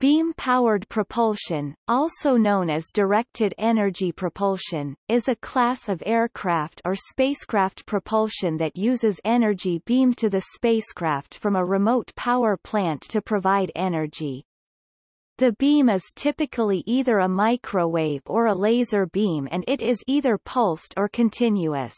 Beam-powered propulsion, also known as directed energy propulsion, is a class of aircraft or spacecraft propulsion that uses energy beamed to the spacecraft from a remote power plant to provide energy. The beam is typically either a microwave or a laser beam and it is either pulsed or continuous.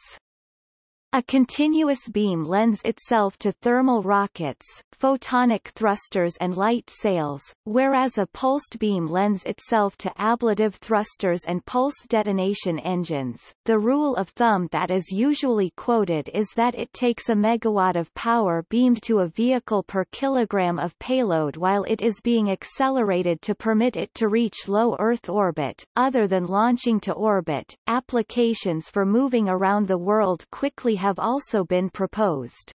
A continuous beam lends itself to thermal rockets, photonic thrusters and light sails, whereas a pulsed beam lends itself to ablative thrusters and pulse detonation engines. The rule of thumb that is usually quoted is that it takes a megawatt of power beamed to a vehicle per kilogram of payload while it is being accelerated to permit it to reach low Earth orbit. Other than launching to orbit, applications for moving around the world quickly have also been proposed.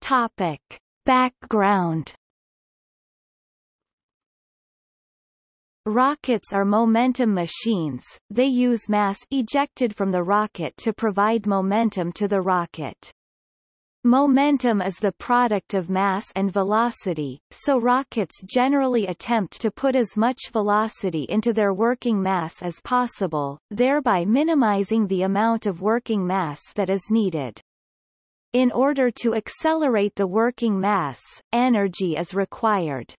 Topic. Background Rockets are momentum machines, they use mass ejected from the rocket to provide momentum to the rocket. Momentum is the product of mass and velocity, so rockets generally attempt to put as much velocity into their working mass as possible, thereby minimizing the amount of working mass that is needed. In order to accelerate the working mass, energy is required.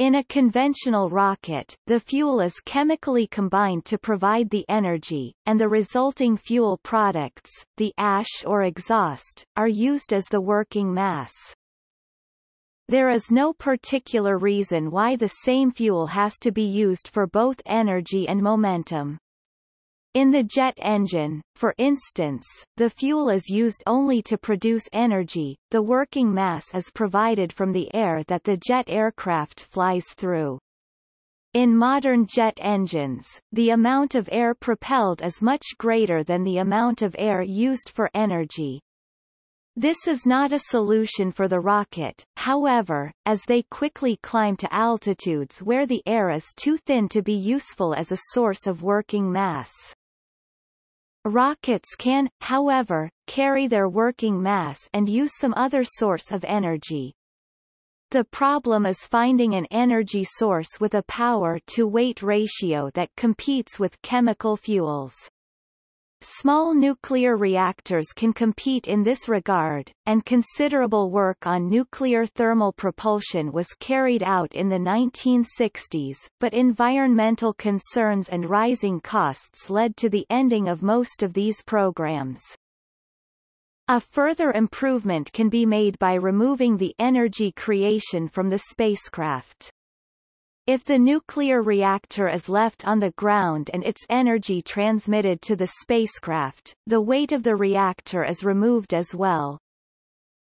In a conventional rocket, the fuel is chemically combined to provide the energy, and the resulting fuel products, the ash or exhaust, are used as the working mass. There is no particular reason why the same fuel has to be used for both energy and momentum. In the jet engine, for instance, the fuel is used only to produce energy, the working mass is provided from the air that the jet aircraft flies through. In modern jet engines, the amount of air propelled is much greater than the amount of air used for energy. This is not a solution for the rocket, however, as they quickly climb to altitudes where the air is too thin to be useful as a source of working mass. Rockets can, however, carry their working mass and use some other source of energy. The problem is finding an energy source with a power-to-weight ratio that competes with chemical fuels. Small nuclear reactors can compete in this regard, and considerable work on nuclear thermal propulsion was carried out in the 1960s, but environmental concerns and rising costs led to the ending of most of these programs. A further improvement can be made by removing the energy creation from the spacecraft. If the nuclear reactor is left on the ground and its energy transmitted to the spacecraft, the weight of the reactor is removed as well.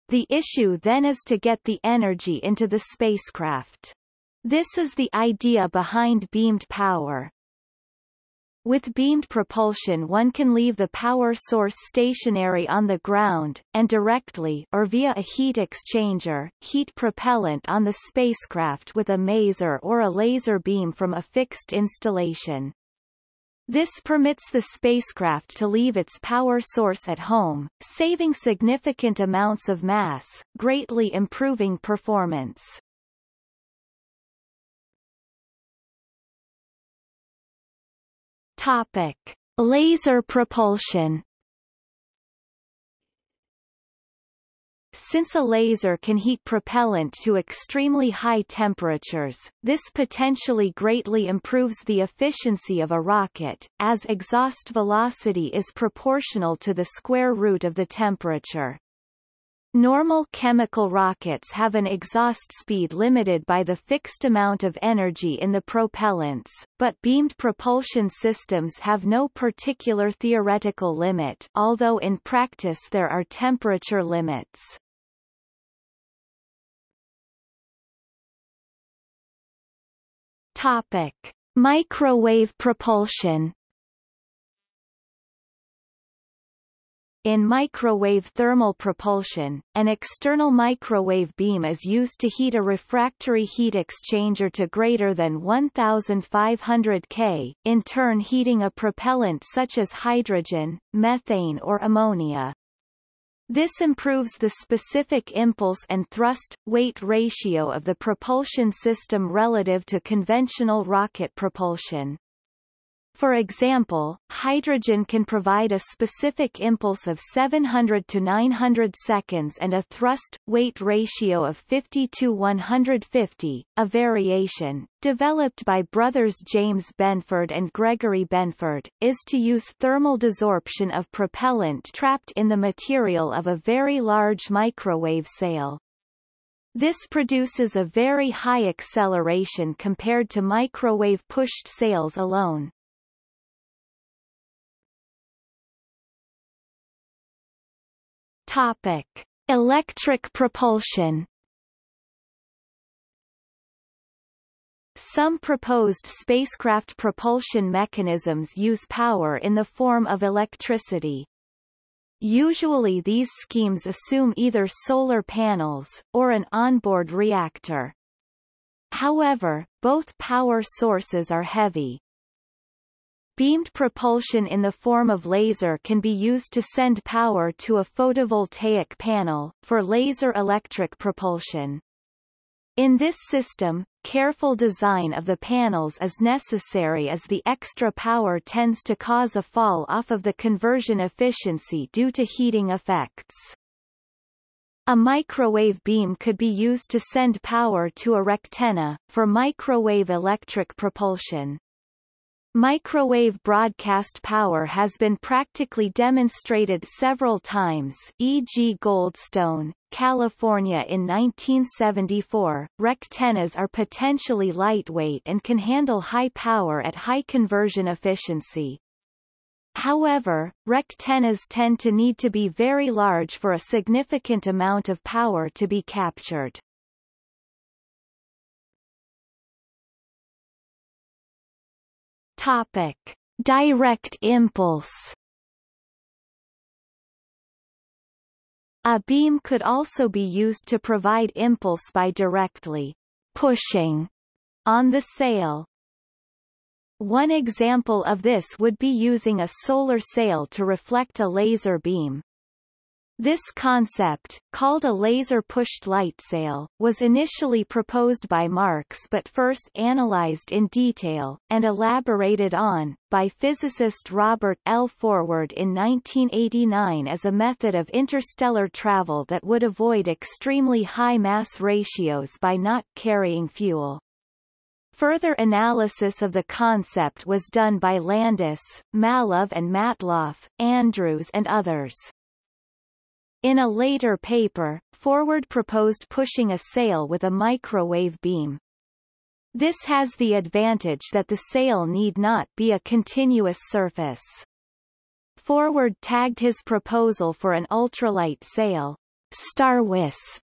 The issue then is to get the energy into the spacecraft. This is the idea behind beamed power. With beamed propulsion one can leave the power source stationary on the ground, and directly or via a heat exchanger, heat propellant on the spacecraft with a maser or a laser beam from a fixed installation. This permits the spacecraft to leave its power source at home, saving significant amounts of mass, greatly improving performance. Topic: Laser propulsion. Since a laser can heat propellant to extremely high temperatures, this potentially greatly improves the efficiency of a rocket, as exhaust velocity is proportional to the square root of the temperature. Normal chemical rockets have an exhaust speed limited by the fixed amount of energy in the propellants, but beamed propulsion systems have no particular theoretical limit although in practice there are temperature limits. Topic. Microwave propulsion In microwave thermal propulsion, an external microwave beam is used to heat a refractory heat exchanger to greater than 1500 K, in turn heating a propellant such as hydrogen, methane or ammonia. This improves the specific impulse and thrust-weight ratio of the propulsion system relative to conventional rocket propulsion. For example, hydrogen can provide a specific impulse of 700 to 900 seconds and a thrust-weight ratio of 50 to 150. A variation, developed by brothers James Benford and Gregory Benford, is to use thermal desorption of propellant trapped in the material of a very large microwave sail. This produces a very high acceleration compared to microwave-pushed sails alone. Topic: Electric propulsion. Some proposed spacecraft propulsion mechanisms use power in the form of electricity. Usually these schemes assume either solar panels, or an onboard reactor. However, both power sources are heavy. Beamed propulsion in the form of laser can be used to send power to a photovoltaic panel, for laser electric propulsion. In this system, careful design of the panels is necessary as the extra power tends to cause a fall off of the conversion efficiency due to heating effects. A microwave beam could be used to send power to a rectenna, for microwave electric propulsion. Microwave broadcast power has been practically demonstrated several times e.g. Goldstone, California in 1974. Rectennas are potentially lightweight and can handle high power at high conversion efficiency. However, rectennas tend to need to be very large for a significant amount of power to be captured. Topic: Direct impulse. A beam could also be used to provide impulse by directly pushing on the sail. One example of this would be using a solar sail to reflect a laser beam. This concept, called a laser-pushed light sail, was initially proposed by Marx but first analyzed in detail, and elaborated on, by physicist Robert L. Forward in 1989 as a method of interstellar travel that would avoid extremely high mass ratios by not carrying fuel. Further analysis of the concept was done by Landis, Mallove and Matloff, Andrews and others. In a later paper, Forward proposed pushing a sail with a microwave beam. This has the advantage that the sail need not be a continuous surface. Forward tagged his proposal for an ultralight sail, StarWisp.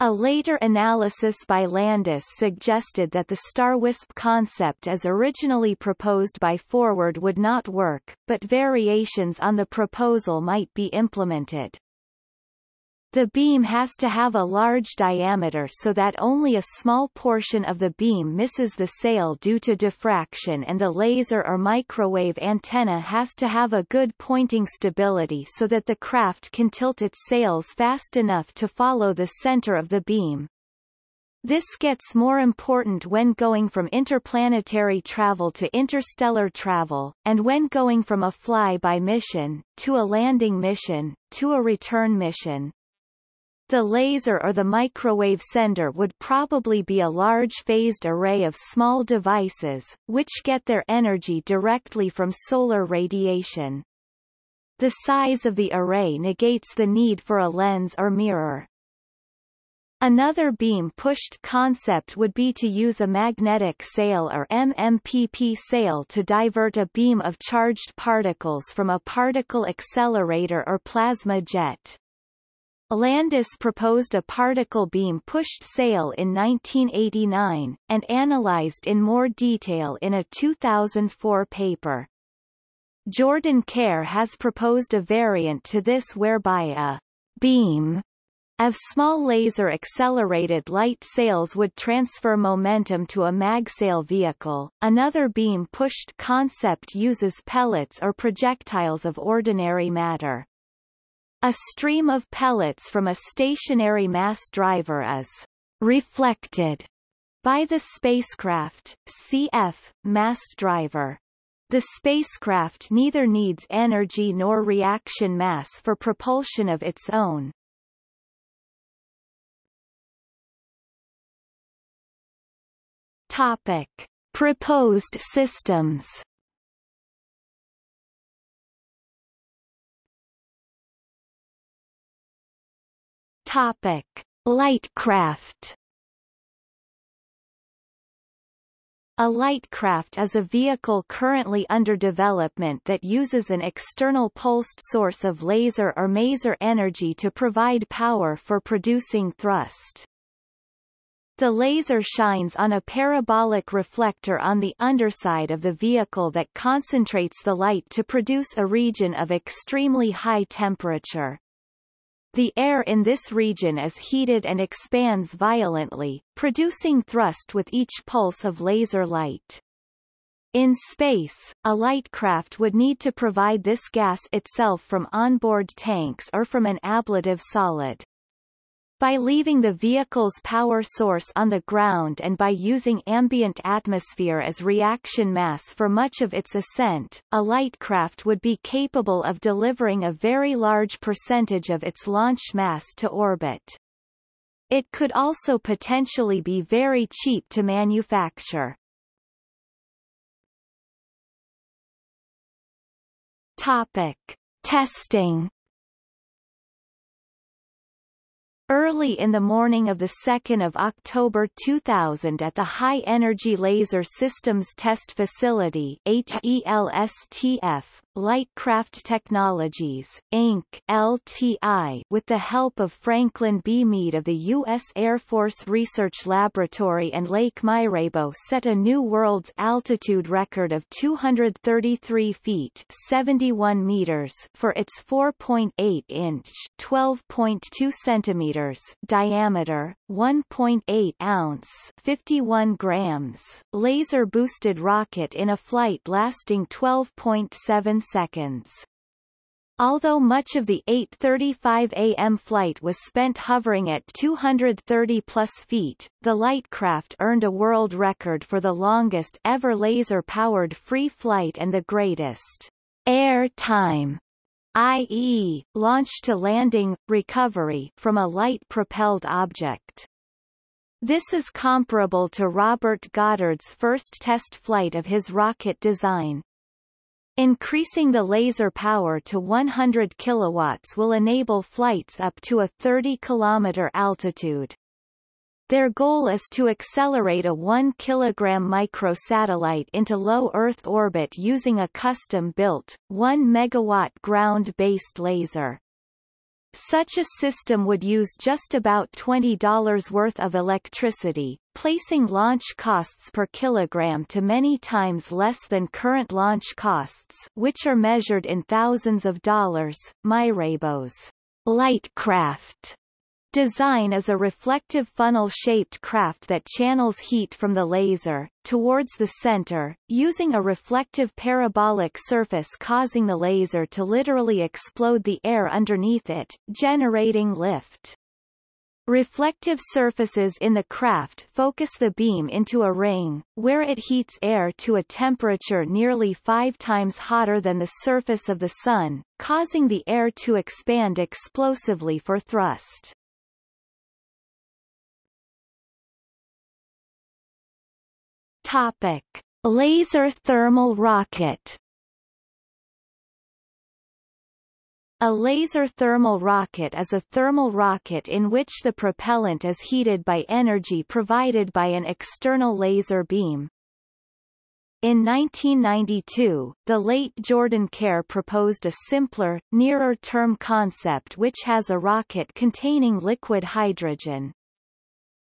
A later analysis by Landis suggested that the StarWisp concept as originally proposed by Forward would not work, but variations on the proposal might be implemented. The beam has to have a large diameter so that only a small portion of the beam misses the sail due to diffraction and the laser or microwave antenna has to have a good pointing stability so that the craft can tilt its sails fast enough to follow the center of the beam. This gets more important when going from interplanetary travel to interstellar travel, and when going from a fly-by mission, to a landing mission, to a return mission. The laser or the microwave sender would probably be a large phased array of small devices, which get their energy directly from solar radiation. The size of the array negates the need for a lens or mirror. Another beam-pushed concept would be to use a magnetic sail or MMPP sail to divert a beam of charged particles from a particle accelerator or plasma jet. Landis proposed a particle beam pushed sail in 1989, and analyzed in more detail in a 2004 paper. Jordan Kare has proposed a variant to this whereby a beam of small laser-accelerated light sails would transfer momentum to a magsail vehicle. Another beam-pushed concept uses pellets or projectiles of ordinary matter. A stream of pellets from a stationary mass driver is reflected by the spacecraft, cf. mass driver. The spacecraft neither needs energy nor reaction mass for propulsion of its own. Topic. Proposed systems Topic: Lightcraft. A lightcraft is a vehicle currently under development that uses an external pulsed source of laser or maser energy to provide power for producing thrust. The laser shines on a parabolic reflector on the underside of the vehicle that concentrates the light to produce a region of extremely high temperature. The air in this region is heated and expands violently, producing thrust with each pulse of laser light. In space, a lightcraft would need to provide this gas itself from onboard tanks or from an ablative solid. By leaving the vehicle's power source on the ground and by using ambient atmosphere as reaction mass for much of its ascent, a light craft would be capable of delivering a very large percentage of its launch mass to orbit. It could also potentially be very cheap to manufacture. Topic. Testing Early in the morning of 2 October 2000 at the High Energy Laser Systems Test Facility HELSTF, Lightcraft Technologies, Inc. LTI, with the help of Franklin B. Mead of the U.S. Air Force Research Laboratory and Leik Myrabo set a new world's altitude record of 233 feet 71 meters for its 4.8-inch 12.2 centimeters diameter, 1.8 ounce 51 grams laser-boosted rocket in a flight lasting 12.7 seconds. Although much of the 8.35 am flight was spent hovering at 230 plus feet, the Lightcraft earned a world record for the longest ever laser-powered free flight and the greatest air time i.e., launch to landing, recovery from a light-propelled object. This is comparable to Robert Goddard's first test flight of his rocket design. Increasing the laser power to 100 kilowatts will enable flights up to a 30 kilometer altitude. Their goal is to accelerate a 1 kg microsatellite into low Earth orbit using a custom-built, 1 MW ground-based laser. Such a system would use just about $20 worth of electricity, placing launch costs per kilogram to many times less than current launch costs which are measured in thousands of dollars. Myrabo's Lightcraft Design is a reflective funnel-shaped craft that channels heat from the laser, towards the center, using a reflective parabolic surface causing the laser to literally explode the air underneath it, generating lift. Reflective surfaces in the craft focus the beam into a ring, where it heats air to a temperature nearly five times hotter than the surface of the Sun, causing the air to expand explosively for thrust. Topic: Laser thermal rocket. A laser thermal rocket is a thermal rocket in which the propellant is heated by energy provided by an external laser beam. In 1992, the late Jordan Kare proposed a simpler, nearer-term concept which has a rocket containing liquid hydrogen.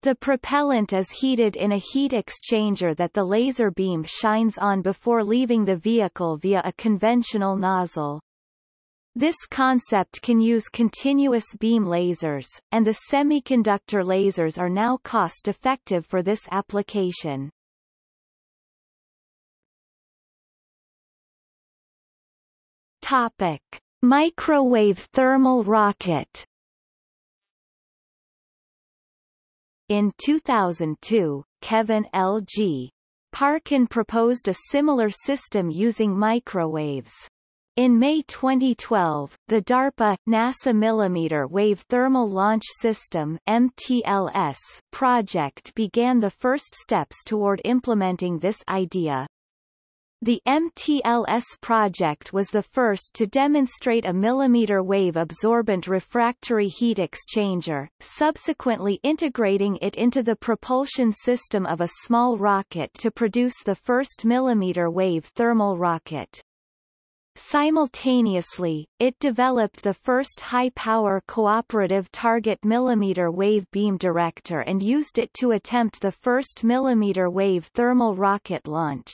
The propellant is heated in a heat exchanger that the laser beam shines on before leaving the vehicle via a conventional nozzle. This concept can use continuous beam lasers, and the semiconductor lasers are now cost-effective for this application. Topic. Microwave thermal rocket In 2002, Kevin L.G. Parkin proposed a similar system using microwaves. In May 2012, the DARPA NASA Millimeter Wave Thermal Launch System MTLS project began the first steps toward implementing this idea. The MTLS project was the first to demonstrate a millimeter wave absorbent refractory heat exchanger, subsequently integrating it into the propulsion system of a small rocket to produce the first millimeter wave thermal rocket. Simultaneously, it developed the first high-power cooperative target millimeter wave beam director and used it to attempt the first millimeter wave thermal rocket launch.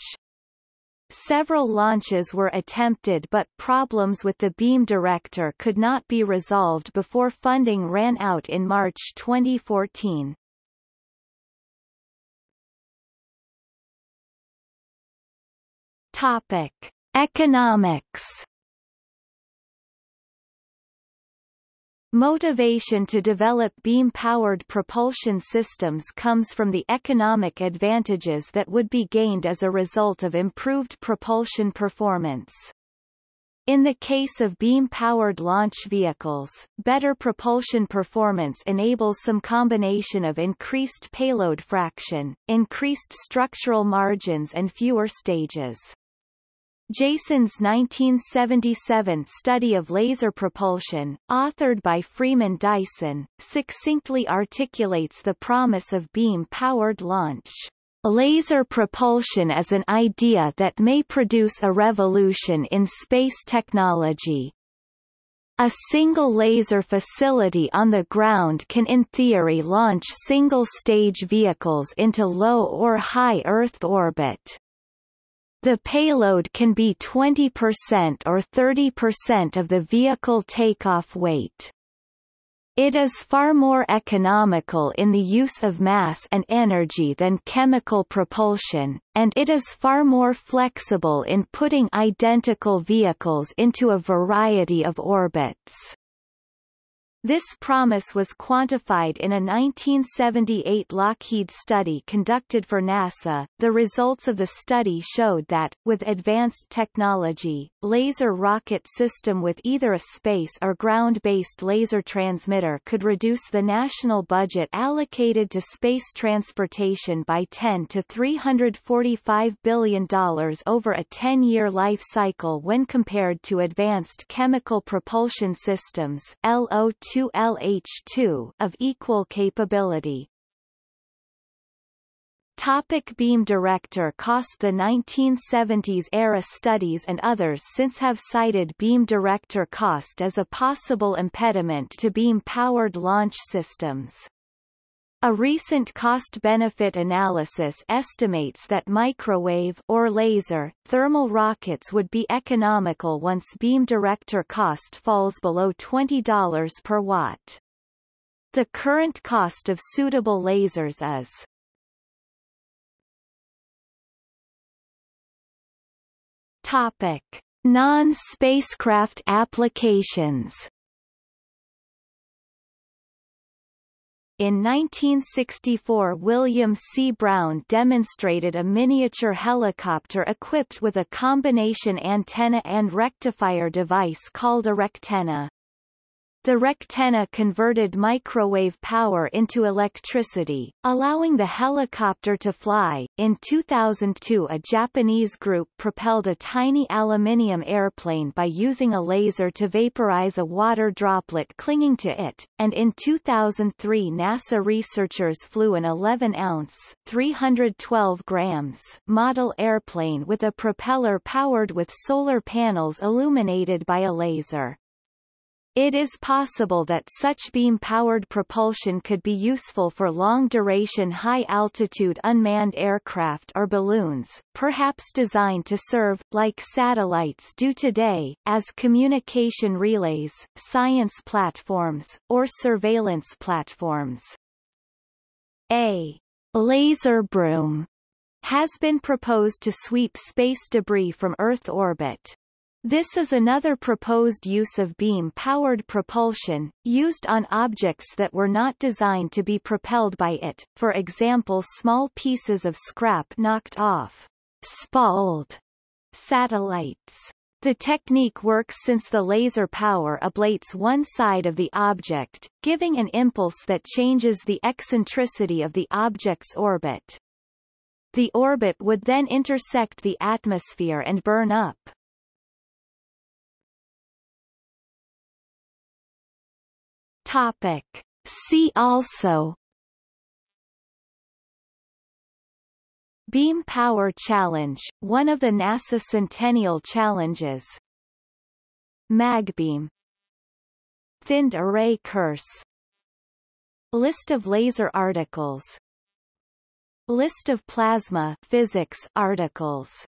Several launches were attempted but problems with the beam director could not be resolved before funding ran out in March 2014. Topic. Economics Motivation to develop beam-powered propulsion systems comes from the economic advantages that would be gained as a result of improved propulsion performance. In the case of beam-powered launch vehicles, better propulsion performance enables some combination of increased payload fraction, increased structural margins and fewer stages. Jason's 1977 study of laser propulsion, authored by Freeman Dyson, succinctly articulates the promise of beam-powered launch. Laser propulsion is an idea that may produce a revolution in space technology. A single laser facility on the ground can in theory launch single-stage vehicles into low or high Earth orbit. The payload can be 20% or 30% of the vehicle takeoff weight. It is far more economical in the use of mass and energy than chemical propulsion, and it is far more flexible in putting identical vehicles into a variety of orbits. This promise was quantified in a 1978 Lockheed study conducted for NASA. The results of the study showed that, with advanced technology, laser rocket system with either a space or ground-based laser transmitter could reduce the national budget allocated to space transportation by 10 to $345 billion over a 10-year life cycle when compared to advanced chemical propulsion systems LO2 LH2 of equal capability. Topic beam director cost The 1970s-era studies and others since have cited beam director cost as a possible impediment to beam-powered launch systems. A recent cost-benefit analysis estimates that microwave or laser thermal rockets would be economical once beam director cost falls below $20 per watt. The current cost of suitable lasers is Topic: Non-spacecraft applications In 1964 William C. Brown demonstrated a miniature helicopter equipped with a combination antenna and rectifier device called a rectenna. The rectenna converted microwave power into electricity, allowing the helicopter to fly. In 2002, a Japanese group propelled a tiny aluminium airplane by using a laser to vaporize a water droplet clinging to it, and in 2003 NASA researchers flew an 11-ounce (312 grams) model airplane with a propeller powered with solar panels illuminated by a laser. It is possible that such beam-powered propulsion could be useful for long-duration high-altitude unmanned aircraft or balloons, perhaps designed to serve, like satellites do today, as communication relays, science platforms, or surveillance platforms. A laser broom has been proposed to sweep space debris from Earth orbit. This is another proposed use of beam-powered propulsion, used on objects that were not designed to be propelled by it, for example small pieces of scrap knocked off spalled satellites. The technique works since the laser power ablates one side of the object, giving an impulse that changes the eccentricity of the object's orbit. The orbit would then intersect the atmosphere and burn up. Topic. See also. Beam Power Challenge, one of the NASA Centennial Challenges. Magbeam. Thinned Array Curse. List of laser articles. List of plasma physics articles